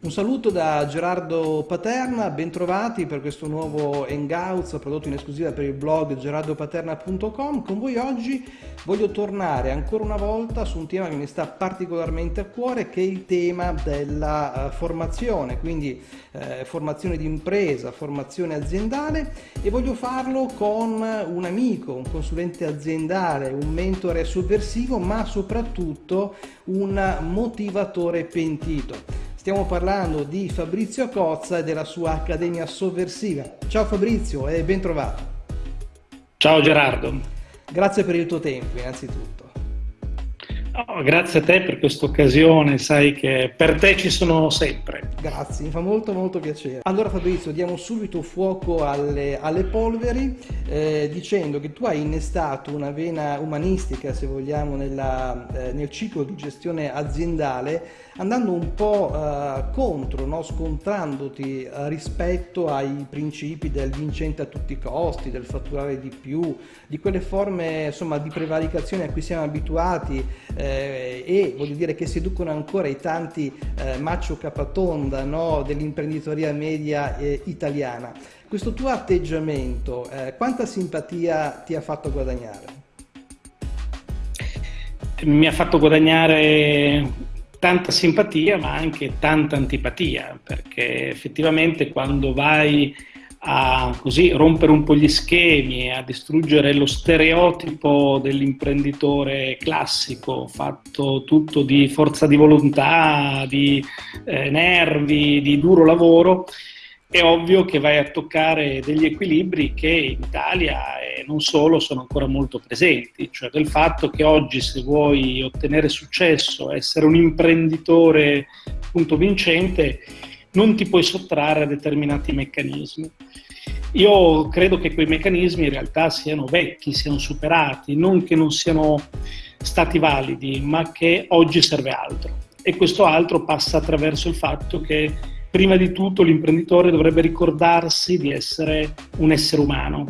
Un saluto da Gerardo Paterna, bentrovati per questo nuovo Hangouts prodotto in esclusiva per il blog gerardopaterna.com. Con voi oggi voglio tornare ancora una volta su un tema che mi sta particolarmente a cuore che è il tema della uh, formazione, quindi uh, formazione di impresa, formazione aziendale e voglio farlo con un amico, un consulente aziendale, un mentore sovversivo ma soprattutto un motivatore pentito. Stiamo parlando di Fabrizio Cozza e della sua Accademia Sovversiva. Ciao Fabrizio e ben trovato. Ciao Gerardo. Grazie per il tuo tempo innanzitutto. Oh, grazie a te per questa occasione, sai che per te ci sono sempre. Grazie, mi fa molto molto piacere. Allora Fabrizio, diamo subito fuoco alle, alle polveri eh, dicendo che tu hai innestato una vena umanistica, se vogliamo, nella, eh, nel ciclo di gestione aziendale andando un po' eh, contro, no? scontrandoti eh, rispetto ai principi del vincente a tutti i costi, del fatturare di più, di quelle forme insomma, di prevaricazione a cui siamo abituati eh, e voglio dire che seducono ancora i tanti eh, macho capatonda no? dell'imprenditoria media eh, italiana. Questo tuo atteggiamento, eh, quanta simpatia ti ha fatto guadagnare? Mi ha fatto guadagnare tanta simpatia ma anche tanta antipatia, perché effettivamente quando vai a così rompere un po' gli schemi, a distruggere lo stereotipo dell'imprenditore classico, fatto tutto di forza di volontà, di eh, nervi, di duro lavoro, è ovvio che vai a toccare degli equilibri che in Italia e non solo sono ancora molto presenti, cioè del fatto che oggi se vuoi ottenere successo, essere un imprenditore appunto vincente, non ti puoi sottrarre a determinati meccanismi. Io credo che quei meccanismi in realtà siano vecchi, siano superati, non che non siano stati validi, ma che oggi serve altro. E questo altro passa attraverso il fatto che prima di tutto l'imprenditore dovrebbe ricordarsi di essere un essere umano,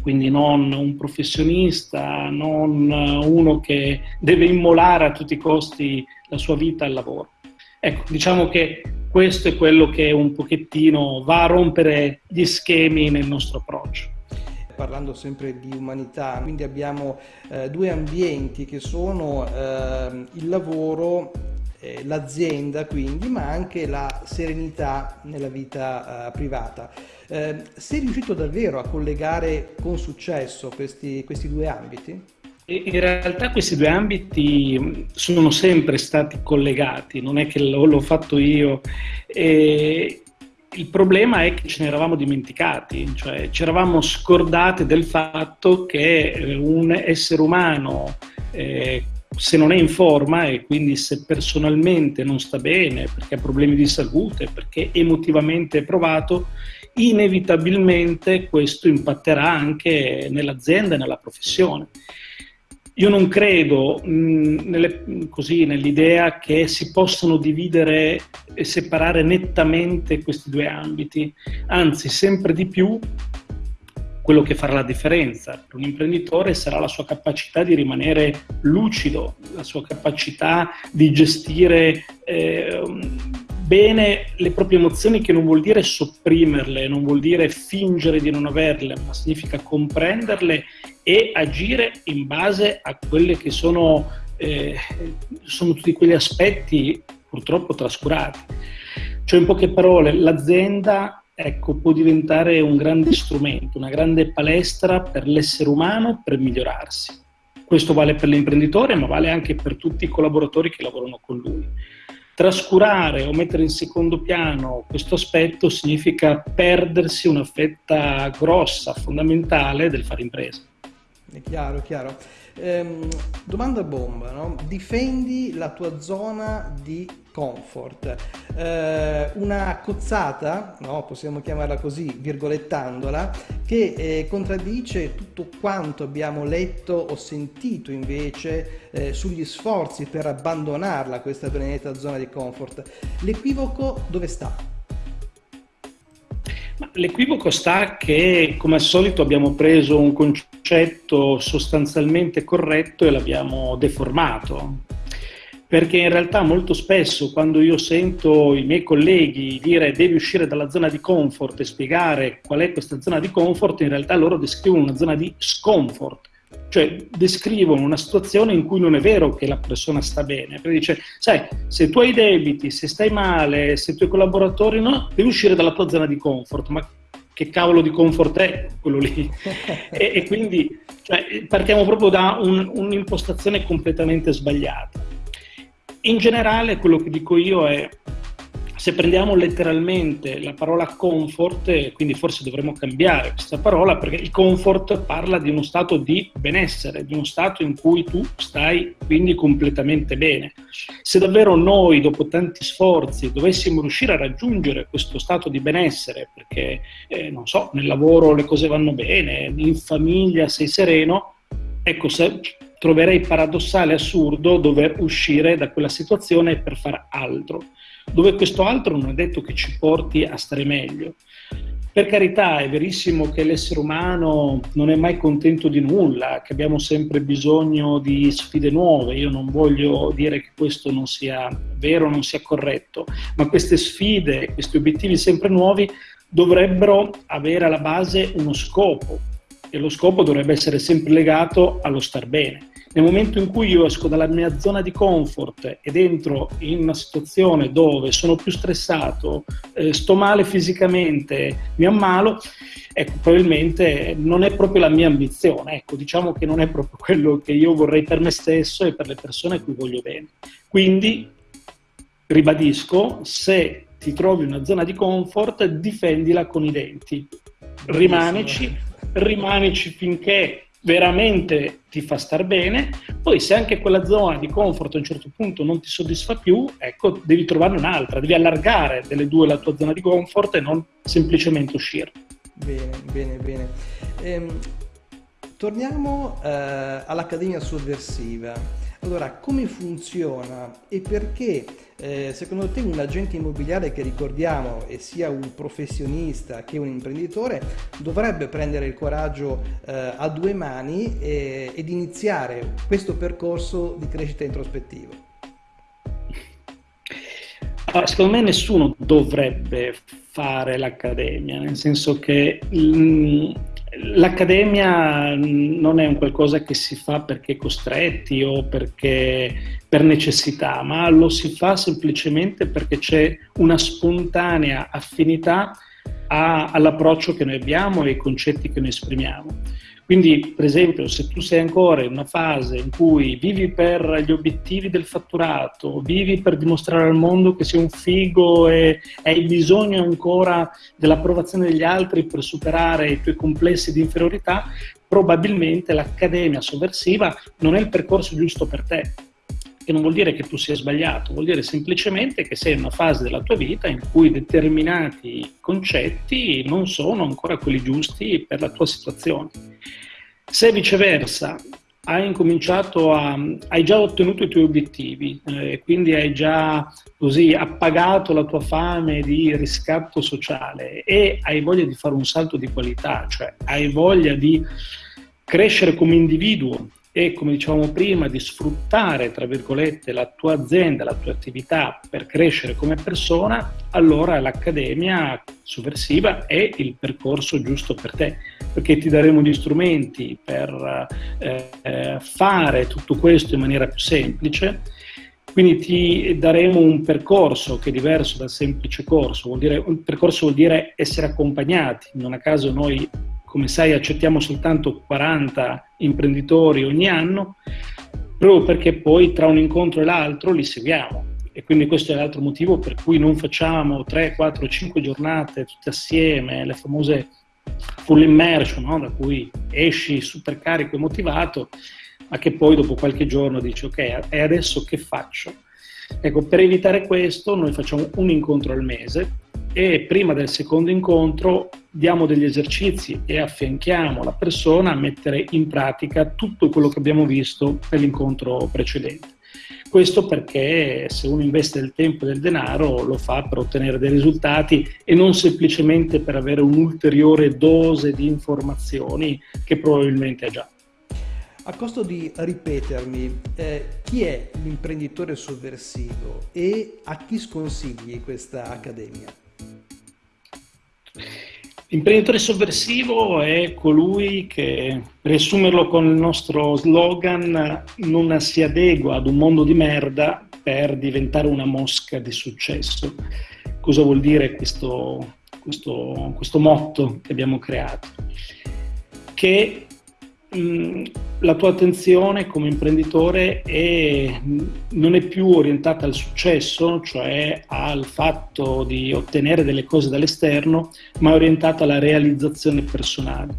quindi non un professionista, non uno che deve immolare a tutti i costi la sua vita al lavoro. Ecco, diciamo che questo è quello che un pochettino va a rompere gli schemi nel nostro approccio parlando sempre di umanità, quindi abbiamo eh, due ambienti che sono eh, il lavoro eh, l'azienda quindi, ma anche la serenità nella vita eh, privata. Eh, sei riuscito davvero a collegare con successo questi, questi due ambiti? In realtà questi due ambiti mm, sono sempre stati collegati, non è che l'ho fatto io. E il problema è che ce ne eravamo dimenticati, cioè ci eravamo scordati del fatto che eh, un essere umano eh, se non è in forma e quindi se personalmente non sta bene, perché ha problemi di salute, perché emotivamente è provato, inevitabilmente questo impatterà anche nell'azienda e nella professione. Io non credo nelle, così, nell'idea che si possano dividere e separare nettamente questi due ambiti, anzi sempre di più quello che farà la differenza per un imprenditore sarà la sua capacità di rimanere lucido, la sua capacità di gestire eh, bene le proprie emozioni, che non vuol dire sopprimerle, non vuol dire fingere di non averle, ma significa comprenderle e agire in base a quelli che sono, eh, sono tutti quegli aspetti purtroppo trascurati. Cioè, in poche parole, l'azienda ecco, può diventare un grande strumento, una grande palestra per l'essere umano per migliorarsi. Questo vale per l'imprenditore, ma vale anche per tutti i collaboratori che lavorano con lui. Trascurare o mettere in secondo piano questo aspetto significa perdersi una fetta grossa, fondamentale del fare impresa. È chiaro, chiaro. Ehm, domanda bomba, no? difendi la tua zona di comfort. Eh, una cozzata, no? possiamo chiamarla così, virgolettandola, che eh, contraddice tutto quanto abbiamo letto o sentito invece eh, sugli sforzi per abbandonarla, questa benedetta zona di comfort. L'equivoco dove sta? L'equivoco sta che, come al solito, abbiamo preso un concetto sostanzialmente corretto e l'abbiamo deformato. perché in realtà molto spesso quando io sento i miei colleghi dire devi uscire dalla zona di comfort e spiegare qual è questa zona di comfort, in realtà loro descrivono una zona di scomfort, cioè descrivono una situazione in cui non è vero che la persona sta bene, perché dice, sai, se tu hai debiti, se stai male, se i tuoi collaboratori no, devi uscire dalla tua zona di comfort, ma che cavolo di comfort è quello lì? e, e, quindi cioè, partiamo proprio da un, un'impostazione completamente sbagliata. In generale quello che dico io è, se prendiamo letteralmente la parola comfort, quindi forse dovremmo cambiare questa parola, perché il comfort parla di uno stato di benessere, di uno stato in cui tu stai quindi completamente bene. Se davvero noi, dopo tanti sforzi, dovessimo riuscire a raggiungere questo stato di benessere, perché, eh, non so, nel lavoro le cose vanno bene, in famiglia sei sereno, ecco, se troverei paradossale assurdo dover uscire da quella situazione per fare altro, dove questo altro non è detto che ci porti a stare meglio. Per carità, è verissimo che l'essere umano non è mai contento di nulla, che abbiamo sempre bisogno di sfide nuove. Io non voglio dire che questo non sia vero, non sia corretto, ma queste sfide, questi obiettivi sempre nuovi dovrebbero avere alla base uno scopo e lo scopo dovrebbe essere sempre legato allo star bene. Nel momento in cui io esco dalla mia zona di comfort ed entro in una situazione dove sono più stressato, eh, sto male fisicamente, mi ammalo, ecco, probabilmente non è proprio la mia ambizione, ecco, diciamo che non è proprio quello che io vorrei per me stesso e per le persone a cui voglio bene. Quindi, ribadisco, se ti trovi una zona di comfort, difendila con i denti. Rimanici, rimanici finché veramente ti fa star bene, poi se anche quella zona di comfort a un certo punto non ti soddisfa più, ecco, devi trovarne un'altra, devi allargare delle due la tua zona di comfort e non semplicemente uscire. Bene, bene, bene. Ehm, torniamo eh, all'Accademia Sovversiva. Allora, come funziona e perché eh, secondo te un agente immobiliare che ricordiamo e sia un professionista che un imprenditore dovrebbe prendere il coraggio eh, a due mani e, ed iniziare questo percorso di crescita introspettiva? Ah, secondo me nessuno dovrebbe fare l'accademia, nel senso che mm, L'accademia non è un qualcosa che si fa perché costretti o perché per necessità, ma lo si fa semplicemente perché c'è una spontanea affinità all'approccio che noi abbiamo e ai concetti che noi esprimiamo. Quindi, per esempio, se tu sei ancora in una fase in cui vivi per gli obiettivi del fatturato, vivi per dimostrare al mondo che sei un figo e hai bisogno ancora dell'approvazione degli altri per superare i tuoi complessi di inferiorità, probabilmente l'accademia sovversiva non è il percorso giusto per te che non vuol dire che tu sia sbagliato, vuol dire semplicemente che sei in una fase della tua vita in cui determinati concetti non sono ancora quelli giusti per la tua situazione. Se viceversa hai a, hai già ottenuto i tuoi obiettivi, eh, quindi hai già così appagato la tua fame di riscatto sociale e hai voglia di fare un salto di qualità, cioè hai voglia di crescere come individuo e come dicevamo prima di sfruttare tra virgolette la tua azienda, la tua attività per crescere come persona, allora l'Accademia Sovversiva è il percorso giusto per te, perché ti daremo gli strumenti per eh, fare tutto questo in maniera più semplice. Quindi ti daremo un percorso che è diverso dal semplice corso, vuol dire, un percorso vuol dire essere accompagnati, non a caso noi come sai accettiamo soltanto 40 imprenditori ogni anno, proprio perché poi tra un incontro e l'altro li seguiamo. E quindi questo è l'altro motivo per cui non facciamo 3, 4, 5 giornate tutte assieme, le famose full immersion, no? da cui esci super carico e motivato, ma che poi dopo qualche giorno dici ok, e adesso che faccio? Ecco, per evitare questo noi facciamo un incontro al mese e prima del secondo incontro diamo degli esercizi e affianchiamo la persona a mettere in pratica tutto quello che abbiamo visto nell'incontro precedente. Questo perché se uno investe del tempo e del denaro lo fa per ottenere dei risultati e non semplicemente per avere un'ulteriore dose di informazioni che probabilmente ha già. A costo di ripetermi, eh, chi è l'imprenditore sovversivo e a chi sconsigli questa accademia? L'imprenditore sovversivo è colui che, per riassumerlo con il nostro slogan, non si adegua ad un mondo di merda per diventare una mosca di successo. Cosa vuol dire questo, questo, questo motto che abbiamo creato? Che la tua attenzione come imprenditore è, non è più orientata al successo, cioè al fatto di ottenere delle cose dall'esterno, ma è orientata alla realizzazione personale.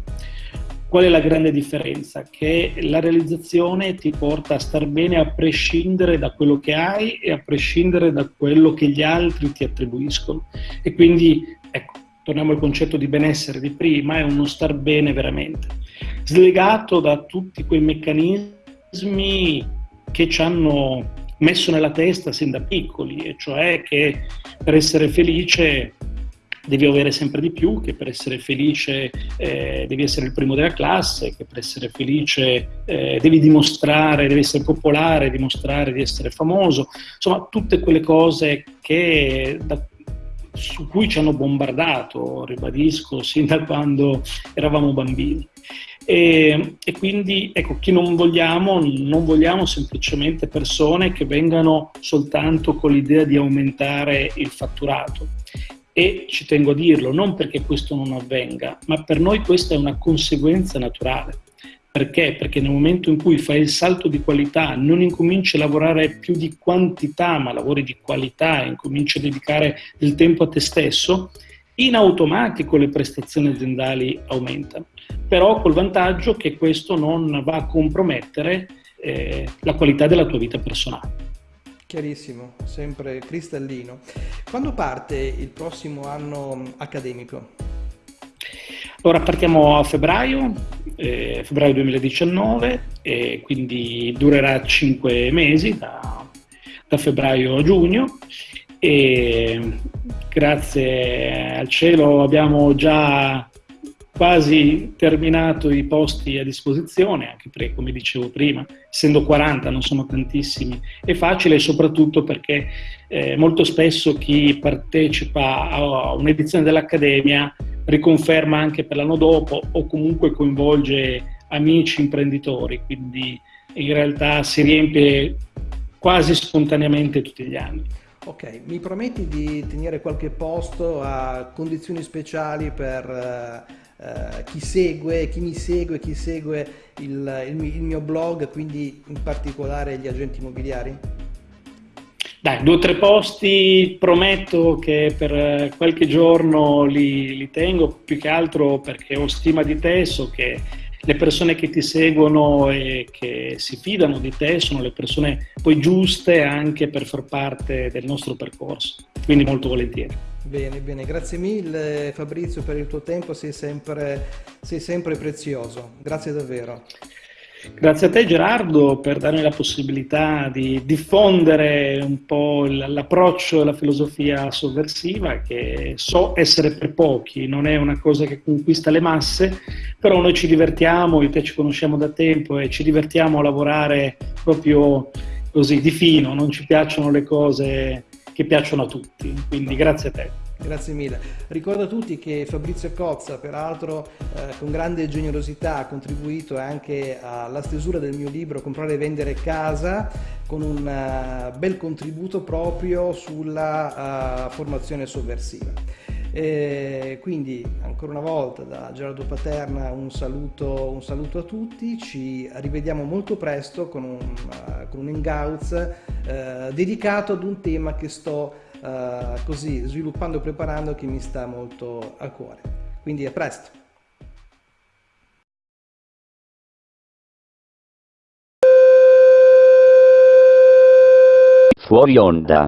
Qual è la grande differenza? Che la realizzazione ti porta a star bene a prescindere da quello che hai e a prescindere da quello che gli altri ti attribuiscono. E quindi, ecco, torniamo al concetto di benessere di prima, è uno star bene veramente. Slegato da tutti quei meccanismi che ci hanno messo nella testa sin da piccoli, e cioè che per essere felice devi avere sempre di più, che per essere felice eh, devi essere il primo della classe, che per essere felice eh, devi dimostrare, devi essere popolare, dimostrare di essere famoso, insomma tutte quelle cose che, da, su cui ci hanno bombardato, ribadisco, sin da quando eravamo bambini. E, e, quindi ecco, chi non vogliamo, non vogliamo semplicemente persone che vengano soltanto con l'idea di aumentare il fatturato. E ci tengo a dirlo, non perché questo non avvenga, ma per noi questa è una conseguenza naturale. Perché? Perché nel momento in cui fai il salto di qualità, non incominci a lavorare più di quantità, ma lavori di qualità e incominci a dedicare del tempo a te stesso, in automatico le prestazioni aziendali aumentano però col vantaggio che questo non va a compromettere eh, la qualità della tua vita personale. Chiarissimo, sempre cristallino. Quando parte il prossimo anno accademico? Ora partiamo a febbraio, eh, febbraio 2019, e quindi durerà 5 mesi, da, da febbraio a giugno, e grazie al cielo abbiamo già quasi terminato i posti a disposizione, anche perché, come dicevo prima, essendo 40 non sono tantissimi, è facile soprattutto perché eh, molto spesso chi partecipa a un'edizione dell'Accademia riconferma anche per l'anno dopo o comunque coinvolge amici imprenditori, quindi in realtà si riempie quasi spontaneamente tutti gli anni. Ok, mi prometti di tenere qualche posto a condizioni speciali per eh, chi segue, chi mi segue, chi segue il, il, il mio blog, quindi in particolare gli agenti immobiliari? Dai, due o tre posti prometto che per qualche giorno li, li, tengo, più che altro perché ho stima di te, so che le persone che ti seguono e che si fidano di te sono le persone poi giuste anche per far parte del nostro percorso, quindi molto volentieri. Bene, bene, grazie mille Fabrizio per il tuo tempo, sei sempre, sei sempre prezioso, grazie davvero. Grazie a te Gerardo per darmi la possibilità di diffondere un po' l'approccio e la filosofia sovversiva che so essere per pochi, non è una cosa che conquista le masse, però noi ci divertiamo, io e te ci conosciamo da tempo e ci divertiamo a lavorare proprio così di fino, non ci piacciono le cose che piacciono a tutti, quindi grazie a te. Grazie mille. Ricordo a tutti che Fabrizio Cozza, peraltro eh, con grande generosità, ha contribuito anche alla stesura del mio libro Comprare e vendere casa, con un uh, bel contributo proprio sulla uh, formazione sovversiva. E quindi ancora una volta da Gerardo Paterna un saluto, un saluto a tutti, ci rivediamo molto presto con un, uh, con un uh, dedicato ad un tema che sto uh, così sviluppando e preparando che mi sta molto a cuore. Quindi a presto! Fuori onda.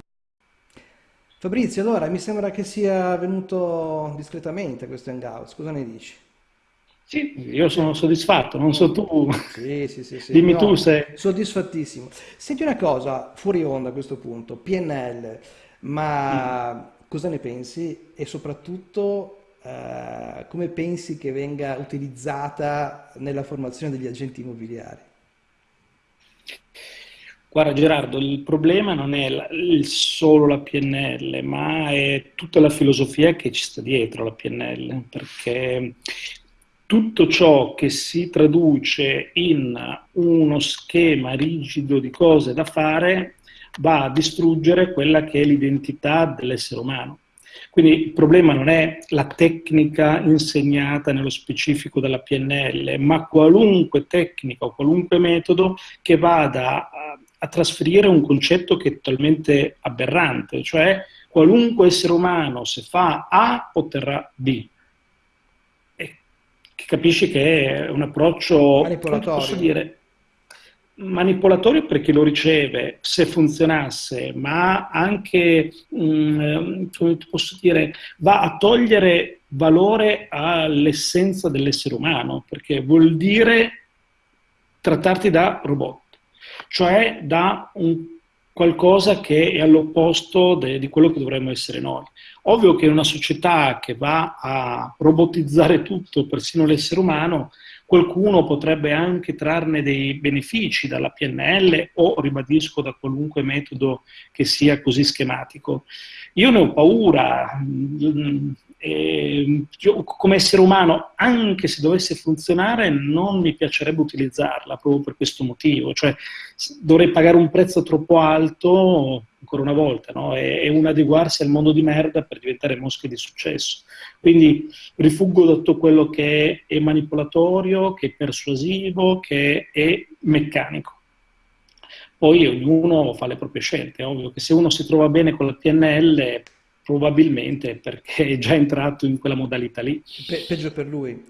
Fabrizio, allora mi sembra che sia venuto discretamente questo hangout, cosa ne dici? Sì, io sono soddisfatto, non so tu. Sì, sì, sì, sì. Dimmi no, tu se... Soddisfattissimo. Senti una cosa, fuori onda a questo punto, PNL, ma mm. cosa ne pensi? E soprattutto eh, come pensi che venga utilizzata nella formazione degli agenti immobiliari? Guarda Gerardo, il problema non è la, solo la PNL, ma è tutta la filosofia che ci sta dietro la PNL, perché tutto ciò che si traduce in uno schema rigido di cose da fare va a distruggere quella che è l'identità dell'essere umano. Quindi il problema non è la tecnica insegnata nello specifico dalla PNL, ma qualunque tecnica o qualunque metodo che vada a trasferire un concetto che è totalmente aberrante, cioè qualunque essere umano se fa A otterrà B. E capisci che è un approccio manipolatorio. Posso dire, manipolatorio per chi lo riceve, se funzionasse, ma anche, mh, mm, come posso dire, va a togliere valore all'essenza dell'essere umano, perché vuol dire trattarti da robot cioè da un qualcosa che è all'opposto di quello che dovremmo essere noi. Ovvio che in una società che va a robotizzare tutto, persino l'essere umano, qualcuno potrebbe anche trarne dei benefici dalla PNL o, ribadisco, da qualunque metodo che sia così schematico. Io ne ho paura, eh, io, come essere umano, anche se dovesse funzionare, non mi piacerebbe utilizzarla proprio per questo motivo. Cioè, dovrei pagare un prezzo troppo alto, ancora una volta, no? è, è un adeguarsi al mondo di merda per diventare mosche di successo. Quindi rifuggo da tutto quello che è manipolatorio, che è persuasivo, che è meccanico. Poi ognuno fa le proprie scelte, è ovvio che se uno si trova bene con la PNL probabilmente perché è già entrato in quella modalità lì. Pe- peggio per lui.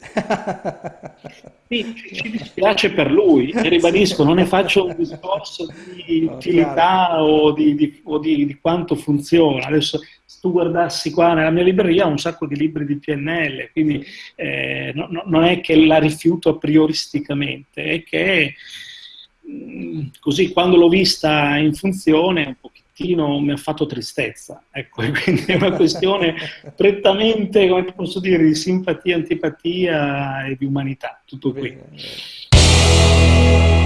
sì, ci dispiace per lui, e ribadisco, non ne faccio un discorso di utilità o, di, di, o di, di, quanto funziona. Adesso, se tu guardassi qua nella mia libreria, ho un sacco di libri di PNL, quindi eh, no, no, non è che la rifiuto a prioristicamente, è che mm, così quando l'ho vista in funzione un pochino pochettino mi ha fatto tristezza, ecco, quindi è una questione prettamente, come posso dire, di simpatia, antipatia e di umanità, tutto qui. Bene, bene.